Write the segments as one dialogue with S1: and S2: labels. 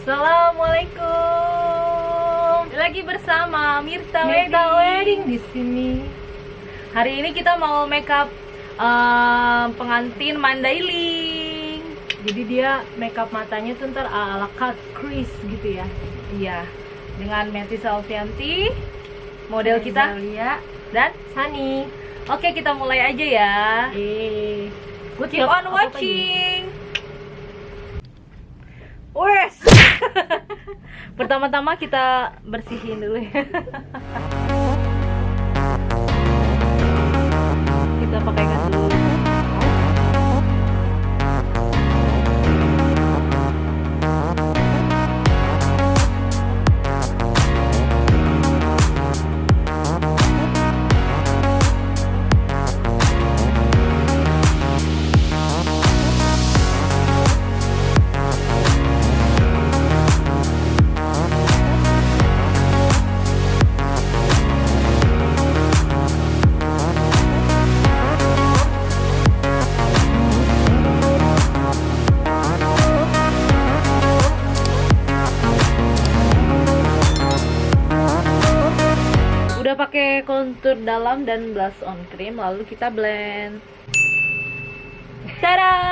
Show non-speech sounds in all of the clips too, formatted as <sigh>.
S1: Assalamualaikum. Lagi bersama Mirta,
S2: Mirta
S1: Wedding. di sini. Hari ini kita mau makeup uh, pengantin Mandailing. Jadi dia makeup matanya tuh ntar ala cut crease gitu ya. Iya. Dengan Meti Salvianti, model kita
S2: Zalia
S1: dan
S2: Sani.
S1: Oke, kita mulai aja ya.
S2: Eh,
S1: Good keep on watching. Wes. Pertama-tama kita bersihin dulu ya. <laughs> kita pakaikan dulu. Kontur dalam dan blush on cream, lalu kita blend. Tada!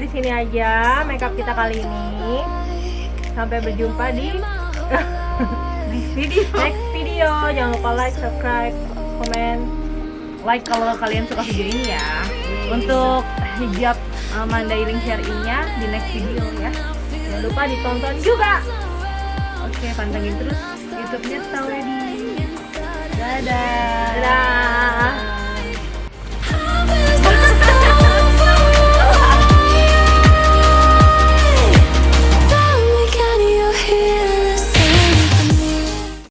S2: Di sini aja makeup kita kali ini. Sampai berjumpa di <laughs>
S1: Next video.
S2: next video. Jangan lupa like, subscribe, komen.
S1: Like kalau kalian suka video ini ya.
S2: Untuk hijab uh, mandailing syarinya di next video ya. Jangan lupa ditonton juga.
S1: Oke, pantengin terus YouTube-nya Tawedi. Dadah.
S2: Dadah.